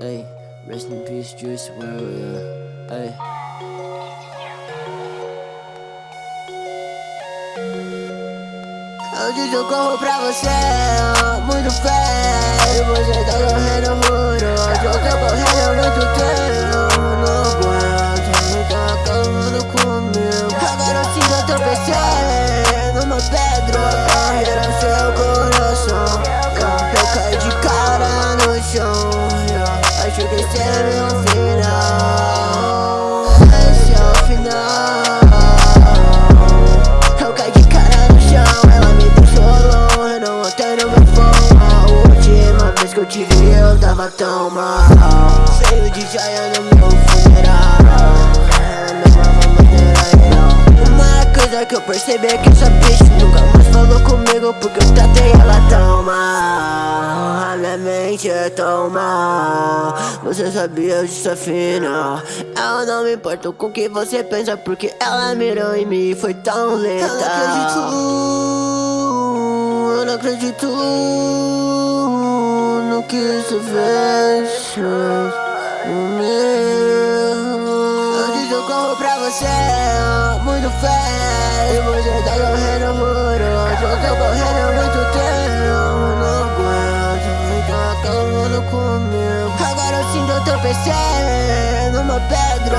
Hey, rest in peace, Juice yeah. Hey. Eu corro pra você, muito feio Você tá correndo esse é meu final. Esse é o final. Eu caí de cara no chão Ela me deixou longe, não ontem no meu phone A última vez que eu te vi eu tava tão mal. Cheio de joia no meu funeral. Coisa que eu percebi é que essa bitch nunca mais falou comigo Porque eu tratei ela tão mal. A minha mente é tão mal Você sabia disso afinal Eu não me importo com o que você pensa Porque ela mirou em mim e foi tão letal Eu não acredito. Eu não acredito No que isso fez Hoje eu corro pra você Muito feio Você tá correndo muro eu tô correndo tropecei Numa pedra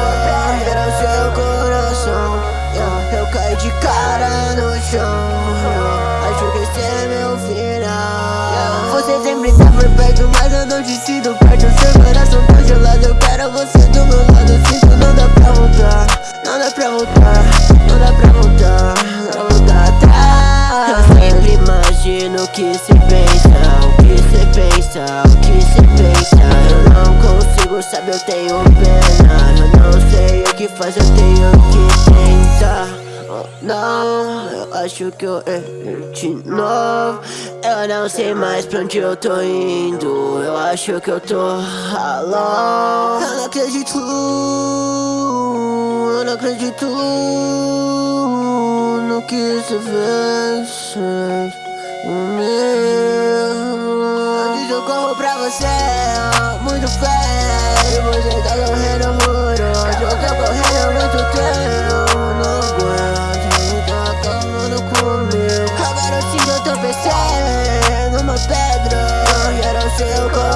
Era o seu coração yeah. Eu caí de cara no chão yeah. Acho que esse é meu final yeah. Você sempre tá por perto Mas eu não te sinto perto Seu coração tá gelado Eu quero você do meu lado Sinto não dá pra voltar Não dá pra voltar Não dá pra voltar Não dá pra voltar atrás Eu sempre imagino o que cê pensa O que cê pensa O que eu tenho pena. Eu não sei o que faz, eu tenho que tentar. Oh, não, eu acho que eu errei de novo. Eu não sei mais pra onde eu tô indo. Eu acho que eu tô alone. Eu não acredito. Eu não acredito No que isso fez. Antes eu corro pra você Muito feio Você tá correndo muro Hoje eu tô correndo muito tempo Não aguento Tá acabando comigo Agora sinto eu tropecei Numa pedra Era o seu coração